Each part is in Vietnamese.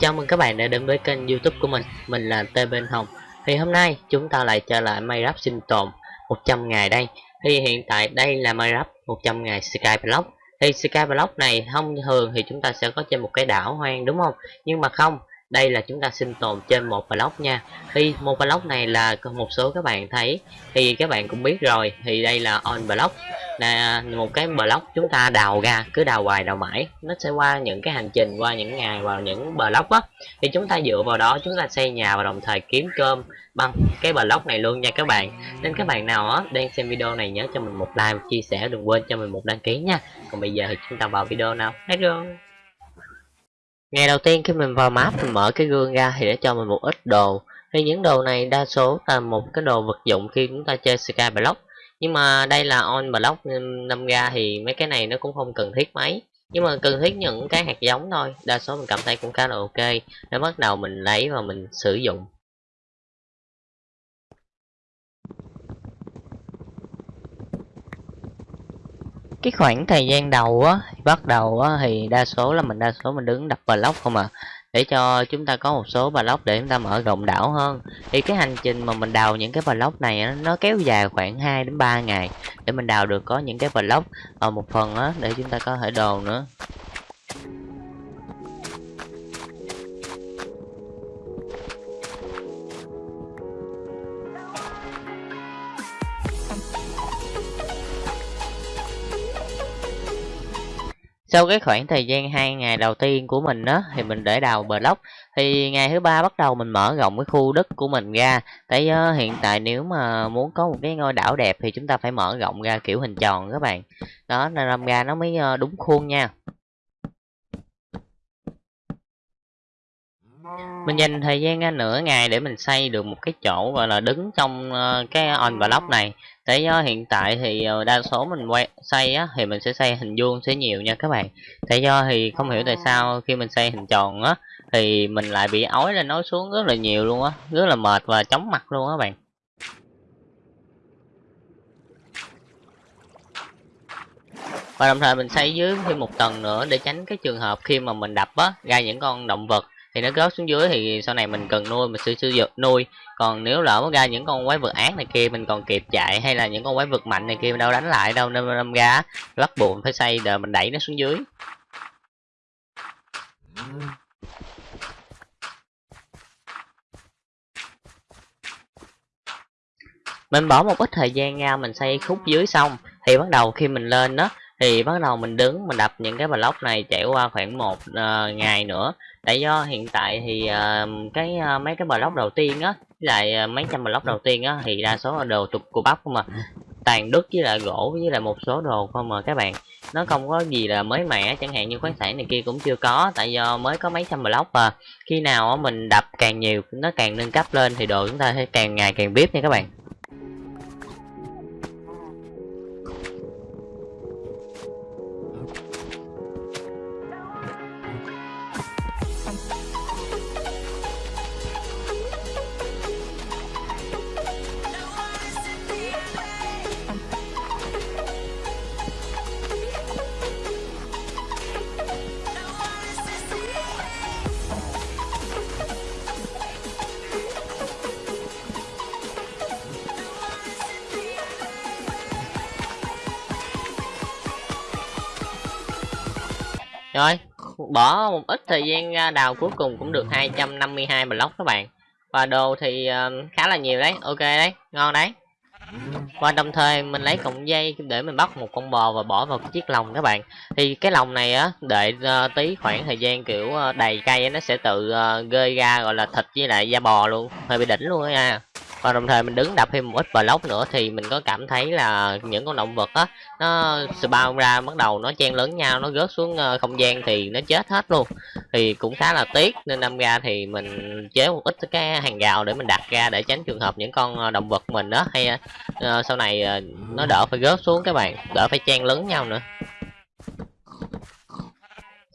Chào mừng các bạn đã đến với kênh youtube của mình. Mình là Tê Bên Hồng. Thì hôm nay chúng ta lại trở lại Minecraft sinh tồn 100 ngày đây. Thì hiện tại đây là Minecraft 100 ngày Skyblock Thì Skyblock này, thông thường thì chúng ta sẽ có trên một cái đảo hoang, đúng không? Nhưng mà không, đây là chúng ta sinh tồn trên một block nha. Thì một block này là một số các bạn thấy, Thì các bạn cũng biết rồi. Thì đây là on block là một cái block chúng ta đào ra, cứ đào hoài đào mãi, nó sẽ qua những cái hành trình, qua những ngày, vào những block á. Thì chúng ta dựa vào đó, chúng ta xây nhà và đồng thời kiếm cơm bằng cái block này luôn nha các bạn. Nên các bạn nào á, đang xem video này nhớ cho mình một like chia sẻ, đừng quên cho mình một đăng ký nha. Còn bây giờ thì chúng ta vào video nào? Hết rồi ngày đầu tiên khi mình vào map, mình mở cái gương ra thì để cho mình một ít đồ. Thì những đồ này đa số là một cái đồ vật dụng khi chúng ta chơi skyblock nhưng mà đây là on block năm ra thì mấy cái này nó cũng không cần thiết mấy. Nhưng mà cần thiết những cái hạt giống thôi, đa số mình cảm thấy cũng khá là ok. Để bắt đầu mình lấy và mình sử dụng. Cái khoảng thời gian đầu á bắt đầu á, thì đa số là mình, đa số mình đứng đập block không à để cho chúng ta có một số block để chúng ta mở rộng đảo hơn. Thì cái hành trình mà mình đào những cái block này nó kéo dài khoảng 2 đến 3 ngày để mình đào được có những cái block ở ờ, một phần đó, để chúng ta có thể đồ nữa. Sau cái khoảng thời gian hai ngày đầu tiên của mình đó thì mình để đào block. Thì ngày thứ ba bắt đầu mình mở rộng cái khu đất của mình ra. Tại uh, hiện tại nếu mà muốn có một cái ngôi đảo đẹp thì chúng ta phải mở rộng ra kiểu hình tròn các bạn. Đó nên làm ra nó mới uh, đúng khuôn nha. Mình dành thời gian ra nửa ngày để mình xây được một cái chỗ gọi là đứng trong uh, cái on block này tại do hiện tại thì uh, đa số mình quay xây á thì mình sẽ xây hình vuông sẽ nhiều nha các bạn. Tại do thì không hiểu tại sao khi mình xây hình tròn á thì mình lại bị ói lên nói xuống rất là nhiều luôn á rất là mệt và chóng mặt luôn á bạn. Và đồng thời mình xây dưới thêm một tầng nữa để tránh cái trường hợp khi mà mình đập á ra những con động vật thì nó rớt xuống dưới thì sau này mình cần nuôi, mình sẽ sử dụng, nuôi. Còn nếu lỡ ra những con quái vật ác này kia, mình còn kịp chạy, hay là những con quái vật mạnh này kia, mình đâu đánh lại đâu, nên đâm ra bắt buộc phải xây đờ mình đẩy nó xuống dưới. Mình bỏ một ít thời gian ra, mình xây khúc dưới xong, thì bắt đầu khi mình lên đó thì bắt đầu mình đứng mình đập những cái block này chạy qua khoảng một uh, ngày nữa. Tại do hiện tại thì uh, cái uh, mấy cái block đầu tiên á lại uh, mấy trăm block đầu tiên á thì đa số là đồ trục của bắp không mà tàn đất với lại gỗ với lại một số đồ không mà các bạn. Nó không có gì là mới mẻ chẳng hạn như khoáng sản này kia cũng chưa có. Tại do mới có mấy trăm block mà khi nào mình đập càng nhiều nó càng nâng cấp lên thì đồ chúng ta sẽ càng ngày càng biết nha các bạn. Một ít thời gian ra đào cuối cùng cũng được 252 block các bạn. Và đồ thì uh, khá là nhiều đấy ok đấy ngon đấy. Và đồng thời mình lấy cọng dây để mình bắt một con bò và bỏ vào cái chiếc lồng các bạn. Thì cái lồng này á đợi uh, tí khoảng thời gian kiểu uh, đầy cây nó sẽ tự uh, gơi ra gọi là thịt với lại da bò luôn hơi bị đỉnh luôn á nha và đồng thời mình đứng đập thêm một ít block nữa thì mình có cảm thấy là những con động vật á nó spawn ra bắt đầu nó chen lớn nhau nó rớt xuống ờ, không gian thì nó chết hết luôn. Thì cũng khá là tiếc nên năm ra thì mình chế một ít cái hàng rào để mình đặt ra để tránh trường hợp những con ờ, động vật mình đó hay uh, sau này uh, nó đỡ phải rớt xuống các bạn đỡ phải chen lớn nhau nữa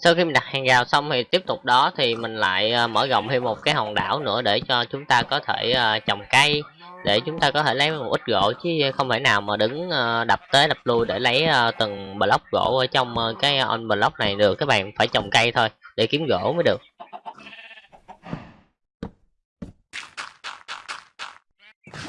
sau khi mình đặt hàng rào xong thì tiếp tục đó thì mình lại ờ, mở rộng thêm một cái hòn đảo nữa để cho chúng ta có thể ờ, trồng cây, để chúng ta có thể lấy một ít gỗ chứ không thể nào mà đứng ờ, đập tới đập lui để lấy từng block gỗ ở trong cái on block này được. Các bạn phải trồng cây thôi để kiếm gỗ mới được.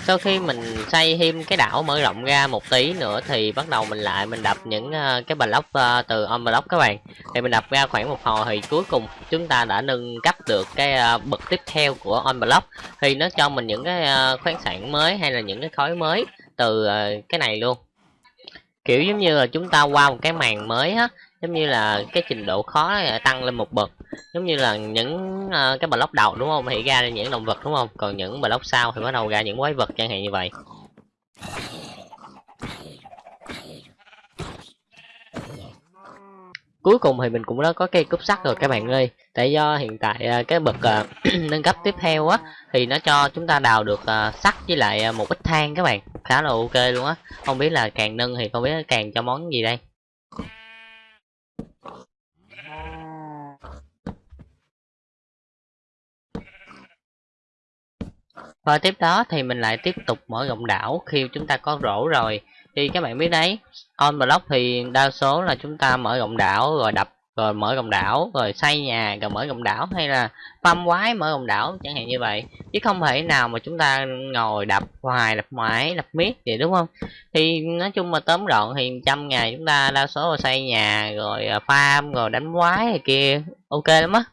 Sau khi mình xây thêm cái đảo mở rộng ra một tí nữa thì bắt đầu mình lại mình đập những uh, cái block uh, từ on block các bạn. Thì mình đập ra khoảng một hồi thì cuối cùng chúng ta đã nâng cấp được cái uh, bậc tiếp theo của on block. Thì nó cho mình những cái uh, khoáng sản mới hay là những cái khối mới từ uh, cái này luôn. Kiểu giống như là chúng ta qua một cái màn mới á giống như là cái trình độ khó tăng lên một bậc giống như là những uh, cái block đầu đúng không? Thì ra những động vật đúng không? Còn những block sau thì bắt đầu ra những quái vật chẳng hạn như vậy. Cuối cùng thì mình cũng đã có cây cúp sắt rồi các bạn ơi. Tại do hiện tại uh, cái bậc uh, nâng cấp tiếp theo á thì nó cho chúng ta đào được uh, sắt với lại uh, một ít than các bạn. Khá là ok luôn á. Không biết là càng nâng thì không biết càng cho món gì đây. Và tiếp đó thì mình lại tiếp tục mở rộng đảo khi chúng ta có rổ rồi. Thì các bạn biết đấy on block thì đa số là chúng ta mở rộng đảo rồi đập, rồi mở rộng đảo, rồi xây nhà, rồi mở rộng đảo hay là păm quái mở rộng đảo, chẳng hạn như vậy. Chứ không thể nào mà chúng ta ngồi đập hoài, đập mãi, đập miết vậy, đúng không? Thì nói chung mà tóm gọn thì trăm ngày chúng ta đa số là xây nhà, rồi à, farm, rồi đánh quái này kia, ok lắm á.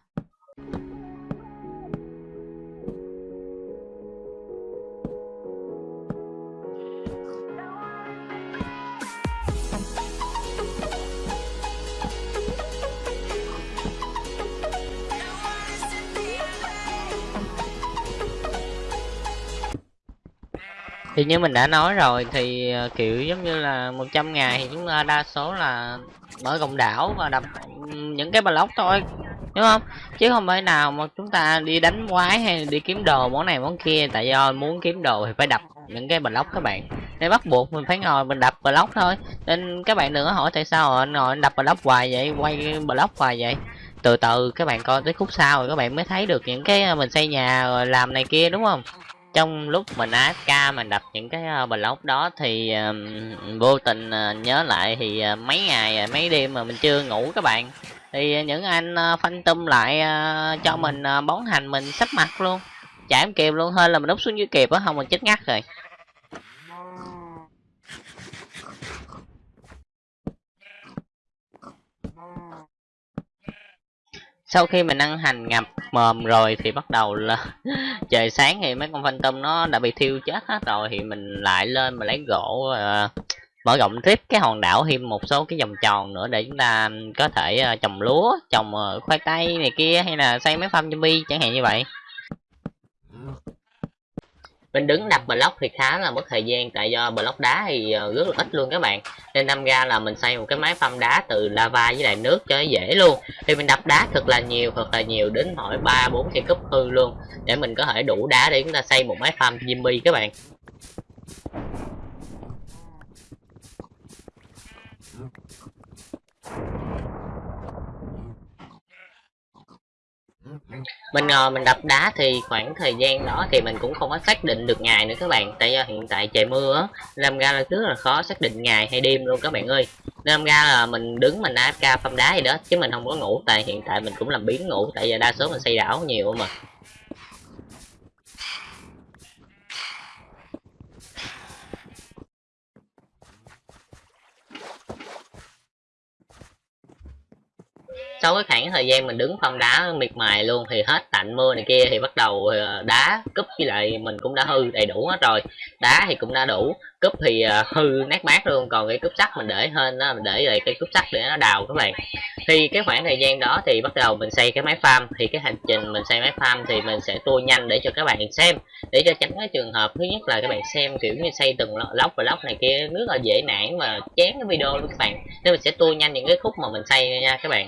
Thì như mình đã nói rồi, thì ờ, kiểu giống như là 100 ngày thì chúng ta đa số là mở cộng đảo và đập những cái block thôi, đúng không? Chứ không phải nào mà chúng ta đi đánh quái hay đi kiếm đồ món này món kia, tại do muốn kiếm đồ thì phải đập những cái block các bạn. Nên bắt buộc mình phải ngồi mình đập block thôi. Nên các bạn đừng có hỏi tại sao anh ngồi đập block hoài vậy, quay block hoài vậy. Từ từ các bạn coi tới khúc sau rồi các bạn mới thấy được những cái ờ, mình xây nhà rồi làm này kia, đúng không? Trong lúc mình AFK mình đập những cái ờ, block đó thì vô tình uh, nhớ lại thì uh, mấy ngày mấy đêm mà mình chưa ngủ các bạn. Thì những anh uh, phanh tum lại uh, cho mình uh, bón hành mình sắp mặt luôn. Chả em kịp luôn hơn là mình đúc xuống dưới kịp á không mình chết ngắt rồi. Sau khi mình ăn hành ngập mồm rồi thì bắt đầu là trời sáng thì mấy con phantom tôm nó đã bị thiêu chết hết rồi thì mình lại lên mà lấy gỗ uh, mở rộng tiếp cái hòn đảo thêm một số cái vòng tròn nữa để chúng ta có thể uh, trồng lúa trồng uh, khoai tây này kia hay là xây mấy farm zombie chẳng hạn như vậy mình đứng đập block thì khá là mất thời gian, tại do block đá thì ờ, rất là ít luôn các bạn. Nên đâm ra là mình xây một cái máy pump đá từ lava với lại nước cho nó dễ luôn. Thì mình đập đá thật là nhiều, thật là nhiều đến hỏi ba, bốn cây cúp hư luôn. Để mình có thể đủ đá để chúng ta xây một máy farm Jimmy các bạn. Mình ngồi mình đập đá thì khoảng thời gian đó thì mình cũng không có xác định được ngày nữa các bạn. Tại do hiện tại trời mưa á làm ra là rất là khó xác định ngày hay đêm luôn các bạn ơi. Nên ra là mình đứng mình AFK phong đá gì đó chứ mình không có ngủ. Tại hiện tại mình cũng làm biến ngủ, tại giờ đa số mình xây đảo nhiều mà. Sau cái khoảng thời gian mình đứng phong đá miệt mài luôn thì hết tạnh mưa này kia thì bắt đầu ờ, đá, cúp với lại mình cũng đã hư đầy đủ hết rồi. Đá thì cũng đã đủ, cúp thì ờ, hư nát bát luôn. Còn cái cúp sắt mình để hơn đó mình để lại cái cúp sắt để nó đào các bạn. Thì cái khoảng thời gian đó thì bắt đầu mình xây cái máy farm. Thì cái hành trình mình xây máy farm thì mình sẽ tua nhanh để cho các bạn xem. Để cho tránh cái trường hợp, thứ nhất là các bạn xem, kiểu như, xây từng lóc và lóc này kia, rất là dễ nản và chán cái video luôn các bạn. Nên mình sẽ tua nhanh những cái khúc mà mình xây nha các bạn.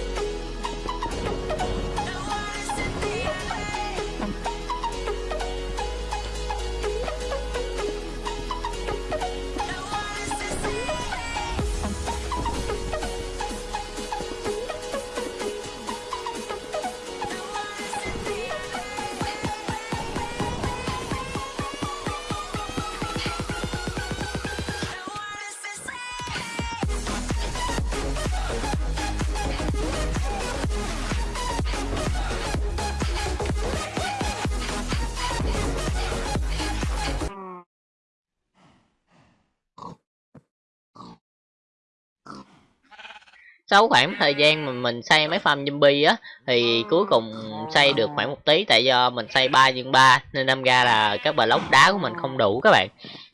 sau khoảng thời gian mà mình xây mấy farm zombie á thì cuối cùng xây được khoảng một tí tại do mình xây 3 nhân 3 nên đâm ra là các block đá của mình không đủ các bạn.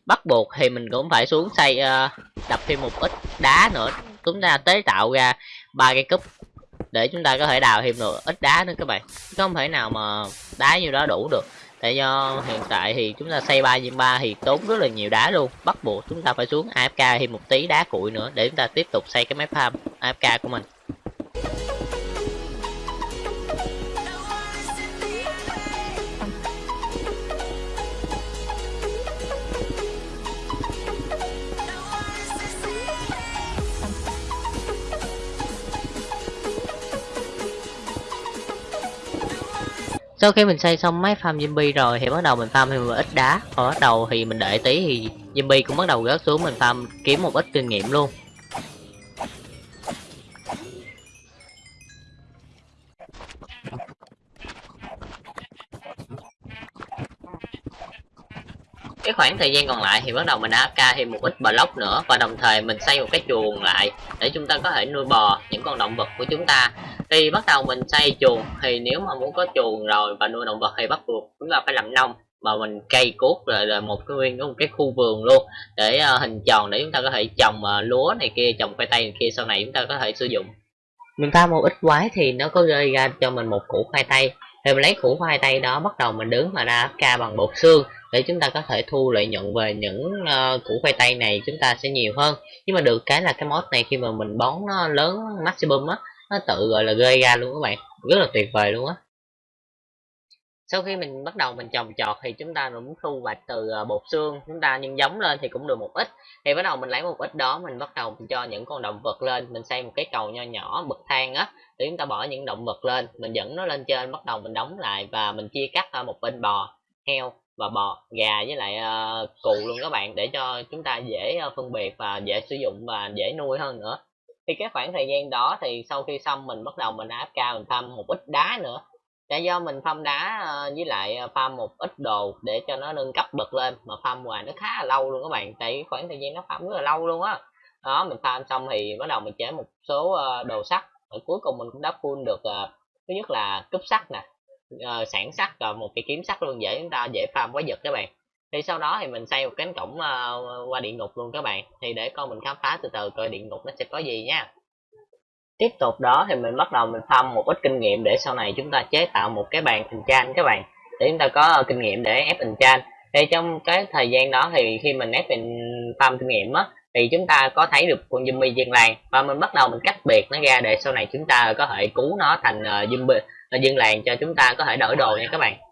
Bắt buộc thì mình cũng phải xuống xây uh, đập thêm một ít đá nữa. Chúng ta tế tạo ra ba cái cúp để chúng ta có thể đào thêm được ít đá nữa các bạn. Không thể nào mà đá như đó đủ được tại do hiện tại thì chúng ta xây 3 diện 3 thì tốn rất là nhiều đá luôn. Bắt buộc chúng ta phải xuống AFK thêm một tí đá cuội nữa để chúng ta tiếp tục xây cái máy farm AFK của mình. Sau khi mình xây xong máy farm zombie rồi thì bắt đầu mình farm thêm một ít đá. Và bắt đầu thì mình đợi tí thì zombie cũng bắt đầu rớt xuống, mình farm kiếm một ít kinh nghiệm luôn. Cái khoảng thời gian còn lại thì bắt đầu mình AFK thêm một ít block nữa và đồng thời mình xây một cái chuồng lại để chúng ta có thể nuôi bò những con động vật của chúng ta thì bắt đầu mình xây chuồng thì nếu mà muốn có chuồng rồi và nuôi động vật thì bắt buộc chúng ta phải làm nông mà mình cây cuốc rồi là một cái nguyên một cái khu vườn luôn để uh, hình tròn để chúng ta có thể trồng uh, lúa này kia trồng khoai tây này kia sau này chúng ta có thể sử dụng. Mình pha một ít quái thì nó có gây ra cho mình một củ khoai tây. Thì mình lấy củ khoai tây đó bắt đầu mình đứng mà ra ca bằng bột xương để chúng ta có thể thu lợi nhuận về những uh, củ khoai tây này chúng ta sẽ nhiều hơn. Nhưng mà được cái là cái mod này khi mà mình bón nó lớn maximum á nó tự gọi là gây ra luôn các bạn. Rất là tuyệt vời luôn á. Sau khi mình bắt đầu mình trồng trọt thì chúng ta cũng thu hoạch từ ờ, bột xương chúng ta nhân giống lên thì cũng được một ít. Thì bắt đầu mình lấy một ít đó mình bắt đầu mình cho những con động vật lên mình xây một cái cầu nho nhỏ bậc thang á để chúng ta bỏ những động vật lên. Mình dẫn nó lên trên bắt đầu mình đóng lại và mình chia cắt ra một bên bò heo và bò gà với lại ờ, uh, cụ luôn các bạn để cho chúng ta dễ uh, phân biệt và dễ sử dụng và dễ nuôi hơn nữa thì cái khoảng thời gian đó thì sau khi xong mình bắt đầu mình áp cao mình thăm một ít đá nữa là do mình farm đá ờ, với lại ờ, farm một ít đồ để cho nó nâng cấp bật lên, mà farm hoài nó khá là lâu luôn các bạn, tại khoảng thời gian nó farm rất là lâu luôn á đó. mình farm xong thì bắt đầu mình chế một số ờ, đồ sắt, rồi cuối cùng mình cũng đã full được thứ nhất là cúp sắt nè sản sắt và một cái kiếm sắt luôn, dễ chúng ta dễ farm quá giật các bạn thì sau đó thì mình xây một cánh cổng uh, qua địa ngục luôn các bạn. Thì để con mình khám phá từ từ coi địa ngục nó sẽ có gì nha. Tiếp tục đó thì mình bắt đầu mình farm một ít kinh nghiệm để sau này chúng ta chế tạo một cái bàn enchant các bạn. Để chúng ta có ờ, kinh nghiệm để ép enchant thì trong cái thời gian đó thì khi mình ép mình farm kinh nghiệm á thì chúng ta có thấy được con zombie dân làng. Và mình bắt đầu mình cách biệt nó ra để sau này chúng ta có thể cứu nó thành uh, zombie là dân làng cho chúng ta có thể đổi đồ nha các bạn.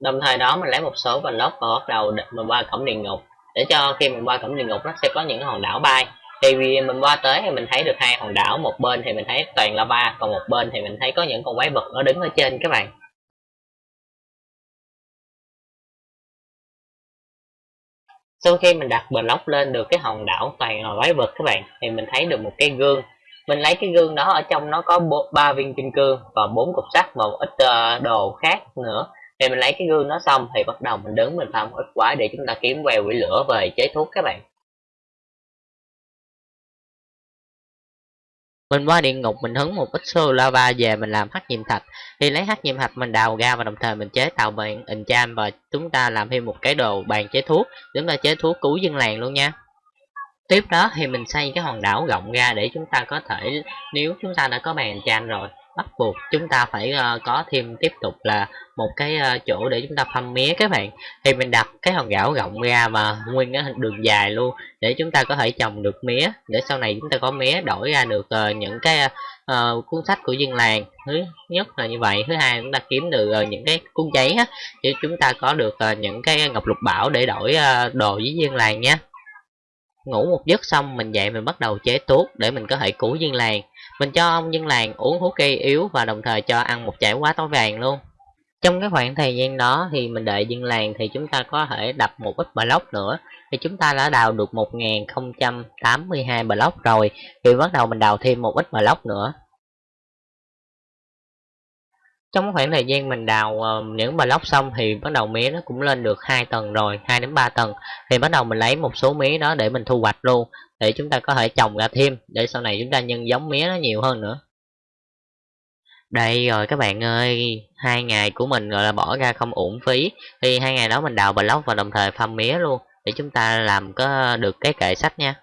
Đồng thời đó mình lấy một số block và bắt đầu mình qua cổng địa ngục. Để cho khi mình qua cổng địa ngục nó sẽ có những hòn đảo bay. Thì vì mình qua tới thì mình thấy được hai hòn đảo một bên thì mình thấy toàn lava còn một bên thì mình thấy có những con quái vật nó đứng ở trên các bạn. Sau khi mình đặt block lên được cái hòn đảo toàn là quái vật các bạn thì mình thấy được một cái gương. Mình lấy cái gương đó ở trong nó có ba viên kim cương và bốn cục sắt và một ít uh, đồ khác nữa thì mình lấy cái gương nó xong thì bắt đầu mình đứng mình farm ít quả để chúng ta kiếm queo quỷ lửa về chế thuốc các bạn. Mình qua địa ngục mình hứng một ít xô lava về mình làm hắc nhiệm thạch. Thì lấy hắc nhiệm thạch mình đào ra và đồng thời mình chế tạo bàn enchant và chúng ta làm thêm một cái đồ bàn chế thuốc chúng ta chế thuốc cứu dân làng luôn nha. Tiếp đó thì mình xây cái hòn đảo rộng ra để chúng ta có thể, nếu chúng ta đã có bàn chan rồi bắt buộc chúng ta phải uh, có thêm tiếp tục là một cái uh, chỗ để chúng ta phăm mía các bạn. Thì mình đặt cái hòn gạo rộng ra và nguyên cái đường dài luôn để chúng ta có thể trồng được mía để sau này chúng ta có mía đổi ra được uh, những cái uh, cuốn sách của dân làng. Thứ nhất là như vậy. Thứ hai chúng ta kiếm được uh, những cái cuốn giấy á để chúng ta có được uh, những cái ngọc lục bảo để đổi uh, đồ với dân làng nhé ngủ một giấc xong mình dậy mình bắt đầu chế thuốc để mình có thể cứu dân làng mình cho ông dân làng uống thuốc cây yếu và đồng thời cho ăn một chảy quá tối vàng luôn. Trong cái khoảng thời gian đó thì mình đợi dân làng thì chúng ta có thể đập một ít block nữa. Thì chúng ta đã đào được 1082 block rồi thì bắt đầu mình đào thêm một ít block nữa. Trong khoảng thời gian mình đào uh, những block xong thì bắt đầu mía nó cũng lên được hai tầng rồi 2 đến 3 tầng. Thì bắt đầu mình lấy một số mía đó để mình thu hoạch luôn để chúng ta có thể trồng ra thêm, để sau này chúng ta nhân giống mía nó nhiều hơn nữa. Đây rồi các bạn ơi, hai ngày của mình gọi là bỏ ra không uổng phí. Thì hai ngày đó mình đào block và đồng thời farm mía luôn, để chúng ta làm có được cái kệ sách nha.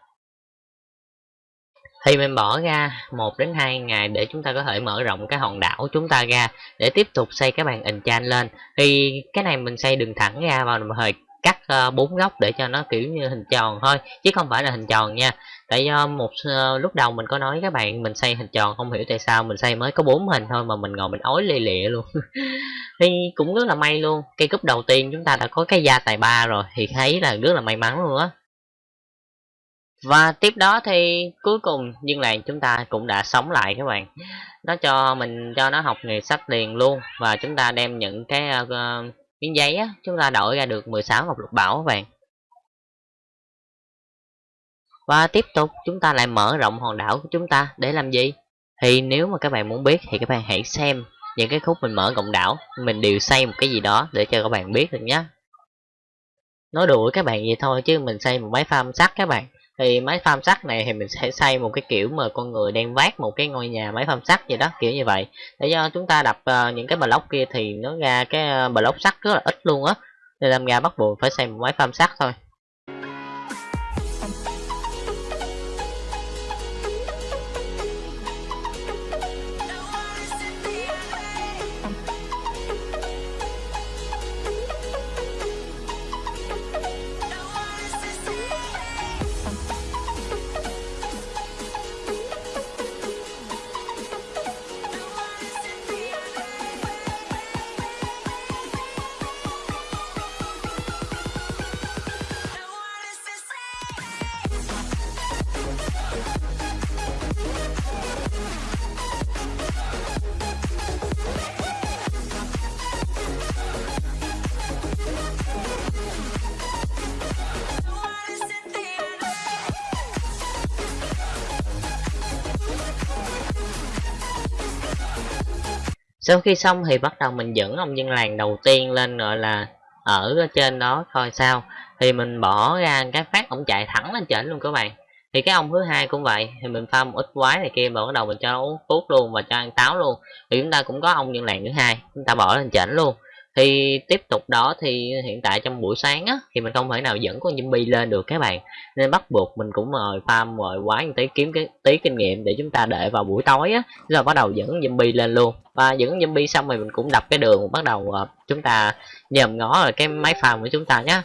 Thì mình bỏ ra một đến hai ngày để chúng ta có thể mở rộng cái hòn đảo chúng ta ra, để tiếp tục xây cái bàn enchant lên. Thì cái này mình xây đường thẳng ra và đồng thời cắt ờ, bốn uh, góc để cho nó kiểu như hình tròn thôi chứ không phải là hình tròn nha. Tại do một uh, lúc đầu mình có nói các bạn mình xây hình tròn không hiểu tại sao mình xây mới có bốn hình thôi mà mình ngồi mình ói lì lịa luôn. Thì cũng rất là may luôn cây cúp đầu tiên chúng ta đã có cái da tài ba rồi thì thấy là rất là may mắn luôn á. Và tiếp đó thì cuối cùng nhưng làng chúng ta cũng đã sống lại các bạn. Nó cho mình cho nó học nghề sách liền luôn và chúng ta đem những cái uh, miếng giấy á, chúng ta đổi ra được 16 ngọc lục bảo các bạn. Và tiếp tục, chúng ta lại mở rộng hòn đảo của chúng ta để làm gì? Thì nếu mà các bạn muốn biết thì các bạn hãy xem những cái khúc mình mở rộng đảo. Mình đều xây một cái gì đó để cho các bạn biết được nhé nói đùa các bạn vậy thôi chứ mình xây một máy farm sắt các bạn thì máy farm sắt này thì mình sẽ xây một cái kiểu mà con người đang vác một cái ngôi nhà máy farm sắt gì đó kiểu như vậy. Để do chúng ta đập uh, những cái block kia thì nó ra cái uh, block sắt rất là ít luôn á. Nên làm ra bắt buộc phải xây một máy farm sắt thôi. Sau khi xong thì bắt đầu mình dẫn ông dân làng đầu tiên lên, gọi là, ở trên đó coi sao. Thì mình bỏ ra cái phát, ông chạy thẳng lên trển luôn các bạn. Thì cái ông thứ hai cũng vậy, thì mình pha một ít quái này kia và bắt đầu mình cho nó uống thuốc luôn và cho ăn táo luôn. Thì chúng ta cũng có ông dân làng thứ hai, chúng ta bỏ lên trển luôn thì tiếp tục đó thì hiện tại trong buổi sáng á thì mình không thể nào dẫn con zombie lên được các bạn. Nên bắt buộc mình cũng mời farm mời quái tí kiếm cái tí kinh nghiệm để chúng ta để vào buổi tối á rồi bắt đầu dẫn zombie lên luôn. Và dẫn zombie xong rồi mình cũng đập cái đường bắt đầu uh, chúng ta nhòm ngó rồi cái máy farm của chúng ta nhé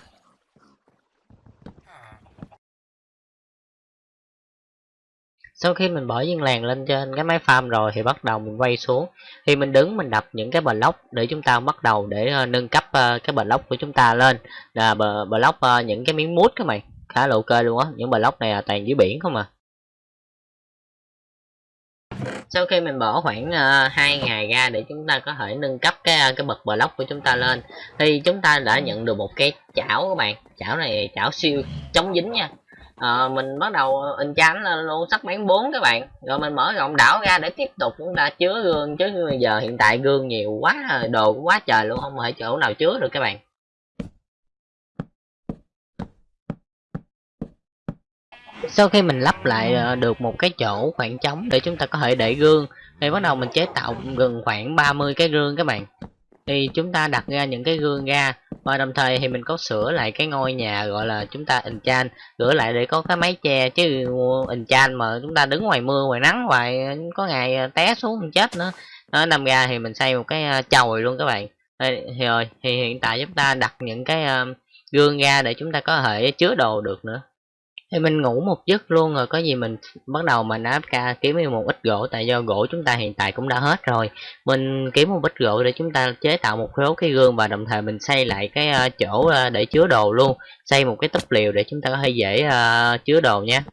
sau khi mình bỏ viên làng lên trên cái máy farm rồi thì bắt đầu mình quay xuống. Thì mình đứng mình đập những cái block để chúng ta bắt đầu để uh, nâng cấp uh, cái block của chúng ta lên. Là block uh, những cái miếng mút các mày khá là ok luôn á. Những block này là toàn dưới biển không à. Sau khi mình bỏ khoảng uh, 2 ngày ra để chúng ta có thể nâng cấp cái cái bậc block của chúng ta lên thì chúng ta đã nhận được một cái chảo các bạn. Chảo này chảo siêu chống dính nha à, mình bắt đầu in chán lên luôn sắp bán 4 các bạn. Rồi mình mở rộng đảo ra để tiếp tục chúng ta chứa gương chứ bây giờ hiện tại gương nhiều quá đồ cũng quá trời luôn không thể chỗ nào chứa được các bạn. Sau khi mình lắp lại ờ, được một cái chỗ khoảng trống để chúng ta có thể để gương thì bắt đầu mình chế tạo gần khoảng 30 cái gương các bạn. Thì chúng ta đặt ra những cái gương ra và đồng thời thì mình có sửa lại cái ngôi nhà, gọi là, chúng ta enchant sửa lại để có cái máy che. Chứ enchant mà chúng ta đứng ngoài mưa, ngoài nắng, hoài, có ngày à, té xuống chết nữa. Nó nằm ra thì mình xây một cái à, chồi luôn các bạn. Thì rồi, thì hiện tại chúng ta đặt những cái à, gương ra để chúng ta có thể chứa đồ được nữa thì mình ngủ một giấc luôn rồi, có gì mình bắt đầu mình áp ca, kiếm thêm một ít gỗ, tại do gỗ chúng ta hiện tại cũng đã hết rồi. Mình kiếm một ít gỗ để chúng ta chế tạo một số cái gương và đồng thời mình xây lại cái ờ, chỗ ờ, để chứa đồ luôn. Xây một cái túp liều để chúng ta có thể dễ ờ, chứa đồ nha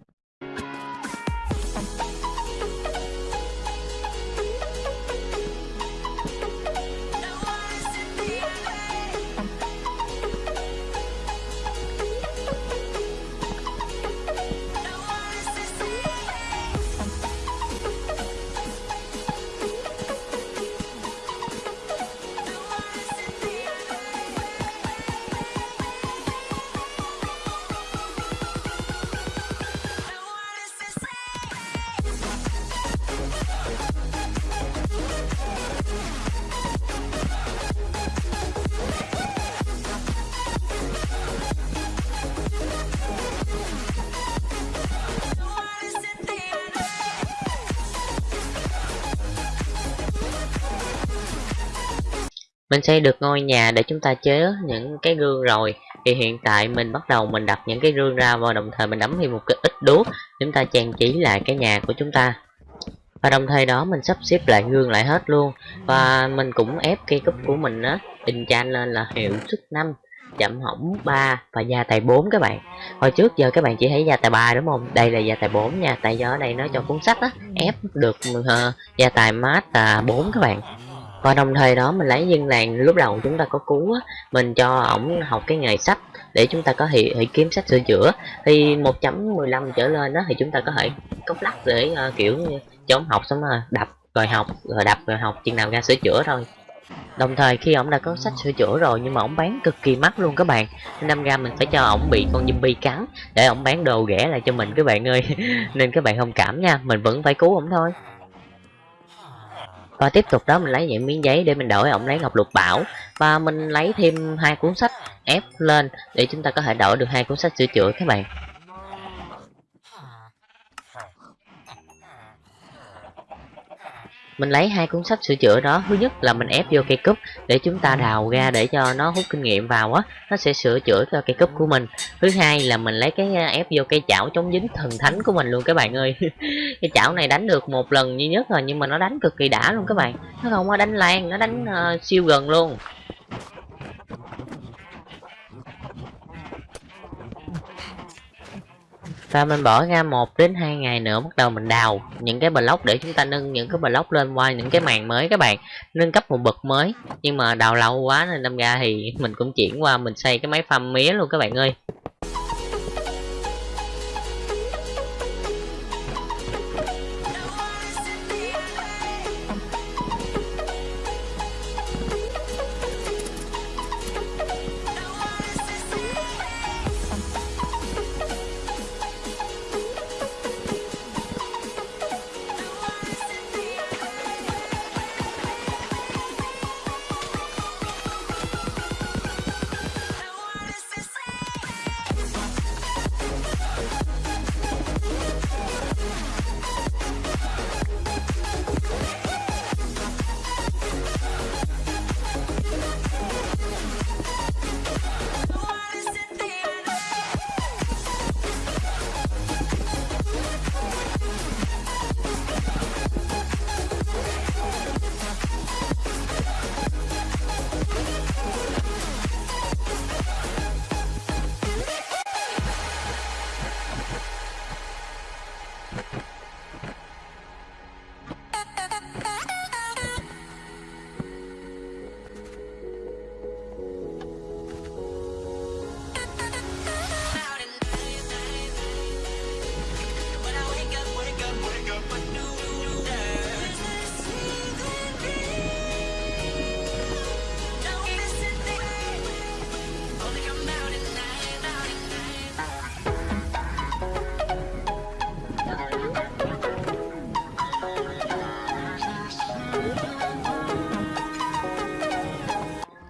mình xây được ngôi nhà để chúng ta chế những cái gương rồi. Thì hiện tại mình bắt đầu mình đặt những cái gương ra và đồng thời mình đấm thêm một cái ít đuốc chúng ta trang trí lại cái nhà của chúng ta. Và đồng thời đó mình sắp xếp lại gương lại hết luôn. Và mình cũng ép cây cúp của mình á enchant lên là hiệu suất 5 chậm hỏng 3 và gia tài 4 các bạn. Hồi trước giờ các bạn chỉ thấy gia tài 3 đúng không? Đây là gia tài 4 nha tại do ở đây nó cho cuốn sách á ép được uh, gia tài mát là 4 các bạn và đồng thời đó mình lấy dân làng lúc đầu chúng ta có cứu á mình cho ổng học cái nghề sách để chúng ta có thể, thể kiếm sách sửa chữa. Thì 1.15 trở lên đó thì chúng ta có thể cốc lắc để uh, kiểu cho ổng học xong rồi đập rồi học rồi đập rồi học chừng nào ra sửa chữa thôi. Đồng thời khi ổng đã có sách sửa chữa rồi nhưng mà ổng bán cực kỳ mắc luôn các bạn. Nên năm ra mình phải cho ổng bị con zombie cắn để ổng bán đồ rẻ lại cho mình các bạn ơi. Nên các bạn thông cảm nha mình vẫn phải cứu ổng thôi và tiếp tục đó, mình lấy những miếng giấy để mình đổi. Ổng lấy ngọc lục bảo. Và mình lấy thêm hai cuốn sách ép lên để chúng ta có thể đổi được hai cuốn sách sửa chữa các bạn. Mình lấy hai cuốn sách sửa chữa đó. Thứ nhất là mình ép vô cây cúp để chúng ta đào ra để cho nó hút kinh nghiệm vào á. Nó sẽ sửa chữa cho cây cúp của mình. Thứ hai là mình lấy cái à, ép vô cây chảo chống dính thần thánh của mình luôn các bạn ơi. Cái chảo này đánh được một lần duy nhất rồi nhưng mà nó đánh cực kỳ đã luôn các bạn. Nó không có đánh lan nó đánh uh, siêu gần luôn. Và mình bỏ ra một đến hai ngày nữa, bắt đầu mình đào những cái block để chúng ta nâng những cái block lên qua những cái màn mới các bạn, nâng cấp một bậc mới. Nhưng mà đào lâu quá nên đâm ra thì mình cũng chuyển qua mình xây cái máy farm mía luôn các bạn ơi.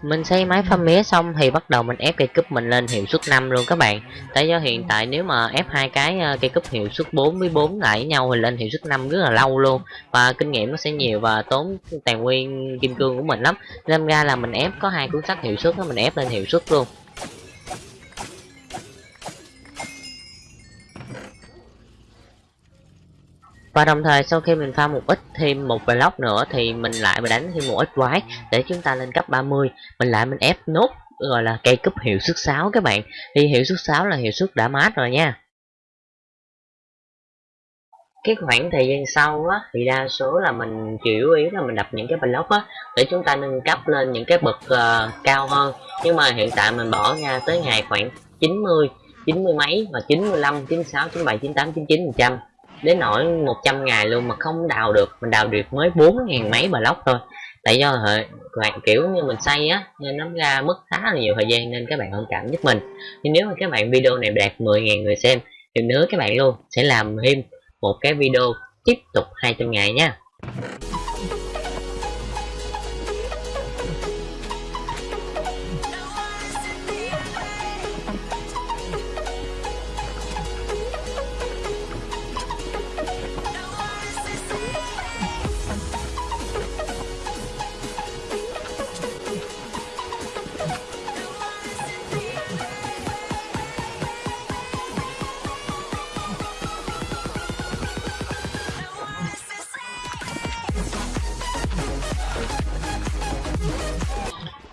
Mình xây máy pha mía xong thì bắt đầu mình ép cây cúp mình lên hiệu suất 5 luôn các bạn. Tại do hiện tại nếu mà ép hai cái ờ, cây cúp hiệu suất 4 với 4 lại với nhau thì lên hiệu suất 5 rất là lâu luôn. Và kinh nghiệm nó sẽ nhiều và tốn tài nguyên kim cương của mình lắm. Nên ra là mình ép có hai cuốn sách hiệu suất đó mình ép lên hiệu suất luôn. Và đồng thời sau khi mình pha một ít thêm một block nữa thì mình lại mình đánh thêm một ít quái để chúng ta lên cấp 30 mình lại mình ép nốt gọi là cây cúp hiệu suất 6 các bạn. Thì hiệu suất 6 là hiệu suất đã mát rồi nha. Cái khoảng thời gian sau á thì đa số là mình chủ yếu là mình đập những cái block á để chúng ta nâng cấp lên những cái bậc uh, cao hơn. Nhưng mà hiện tại mình bỏ ra tới ngày khoảng 90 90 mấy và 95 96 97 98 99 phần trăm đến nỗi 100 ngày luôn mà không đào được, mình đào được mới 4.000 mấy block thôi. Tại do bạn kiểu như mình xây á, nên nó ra mất khá là nhiều thời gian nên các bạn thông cảm giúp mình. Nhưng nếu mà các bạn video này đạt 10.000 người xem, thì nhớ các bạn luôn sẽ làm thêm một cái video tiếp tục 200 ngày nha.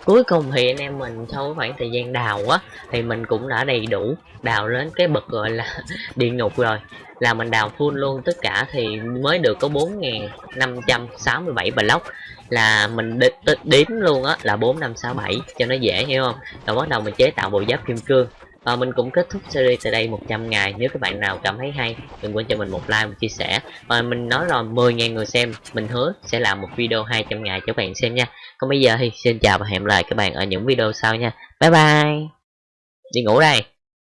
Cuối cùng thì anh em mình sau khoảng thời gian đào á, thì mình cũng đã đầy đủ đào lên cái bậc gọi là địa ngục rồi. Là mình đào full luôn, tất cả thì mới được có 4.567 block. Là mình đếm luôn á là 4567 cho nó dễ, hiểu không? Rồi bắt đầu mình chế tạo bộ giáp kim cương và mình cũng kết thúc series tại đây 100 ngày. Nếu các bạn nào cảm thấy hay, đừng quên cho mình một like một chia sẻ. Và mình nói rồi 10.000 người xem, mình hứa sẽ làm một video 200 ngày cho các bạn xem nha. Còn bây giờ thì xin chào và hẹn gặp lại các bạn ở những video sau nha. Bye bye. Đi ngủ đây.